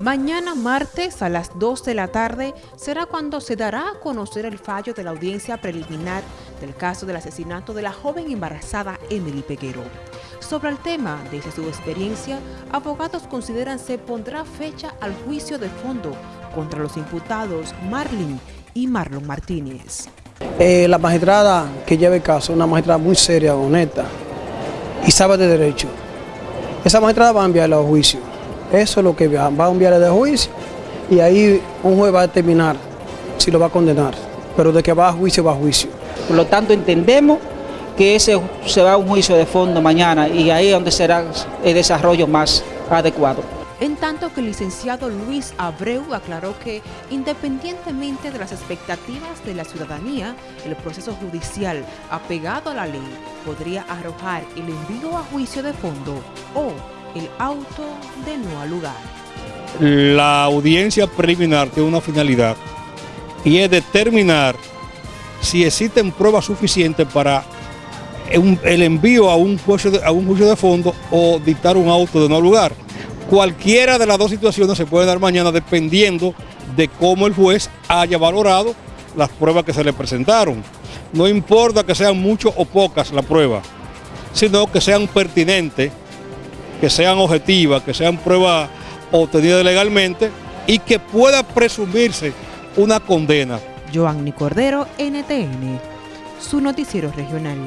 Mañana martes a las 2 de la tarde será cuando se dará a conocer el fallo de la audiencia preliminar del caso del asesinato de la joven embarazada Emily Peguero. Sobre el tema, desde su experiencia, abogados consideran se pondrá fecha al juicio de fondo contra los imputados Marlin y Marlon Martínez. Eh, la magistrada que lleva el caso, una magistrada muy seria, honesta y sabe de derecho. Esa magistrada va a enviarla a juicio eso es lo que va, a enviar de juicio y ahí un juez va a determinar si lo va a condenar. Pero de que va a juicio, va a juicio. Por lo tanto, entendemos que ese se va a un juicio de fondo mañana y ahí es donde será el desarrollo más adecuado. En tanto que el licenciado Luis Abreu aclaró que, independientemente de las expectativas de la ciudadanía, el proceso judicial apegado a la ley podría arrojar el envío a juicio de fondo o el auto de no lugar. La audiencia preliminar tiene una finalidad y es determinar si existen pruebas suficientes para el envío a un, juicio de, fondo o dictar un auto de no lugar. Cualquiera de las dos situaciones se puede dar mañana dependiendo de cómo el juez haya valorado las pruebas que se le presentaron. No importa que sean muchas o pocas las pruebas, sino que sean pertinentes que sean objetivas, que sean pruebas obtenidas legalmente y que pueda presumirse una condena. Joanny Cordero, NTN, su noticiero regional.